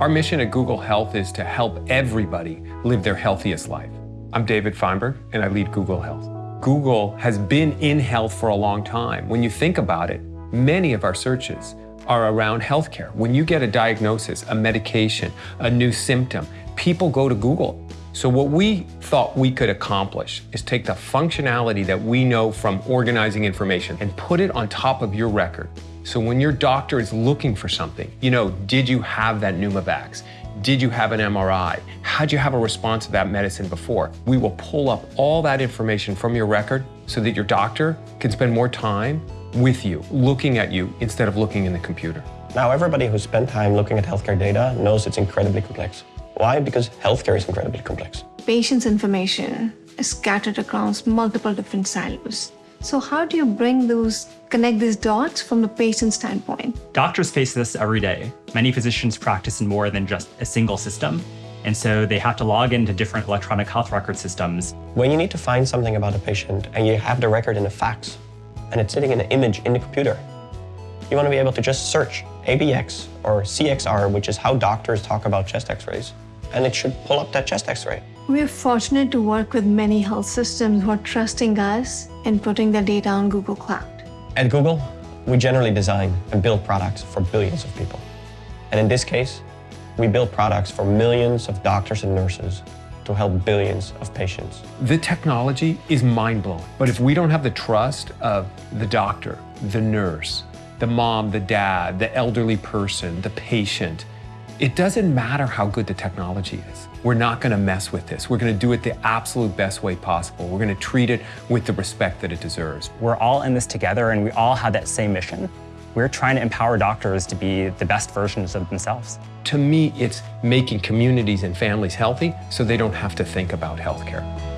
Our mission at Google Health is to help everybody live their healthiest life. I'm David Feinberg, and I lead Google Health. Google has been in health for a long time. When you think about it, many of our searches are around healthcare. When you get a diagnosis, a medication, a new symptom, people go to Google. So what we thought we could accomplish is take the functionality that we know from organizing information and put it on top of your record. So when your doctor is looking for something, you know, did you have that Pneumovax? Did you have an MRI? How'd you have a response to that medicine before? We will pull up all that information from your record so that your doctor can spend more time with you, looking at you instead of looking in the computer. Now, everybody who spent time looking at healthcare data knows it's incredibly complex. Why? Because healthcare is incredibly complex. Patient's information is scattered across multiple different silos. So how do you bring those, connect these dots from the patient standpoint? Doctors face this every day. Many physicians practice in more than just a single system. And so they have to log into different electronic health record systems. When you need to find something about a patient and you have the record in a fax and it's sitting in an image in the computer, you want to be able to just search ABX or CXR, which is how doctors talk about chest x-rays, and it should pull up that chest x-ray. We're fortunate to work with many health systems who are trusting us and putting their data on Google Cloud. At Google, we generally design and build products for billions of people. And in this case, we build products for millions of doctors and nurses to help billions of patients. The technology is mind-blowing, but if we don't have the trust of the doctor, the nurse, the mom, the dad, the elderly person, the patient, it doesn't matter how good the technology is. We're not going to mess with this. We're going to do it the absolute best way possible. We're going to treat it with the respect that it deserves. We're all in this together and we all have that same mission. We're trying to empower doctors to be the best versions of themselves. To me, it's making communities and families healthy so they don't have to think about healthcare.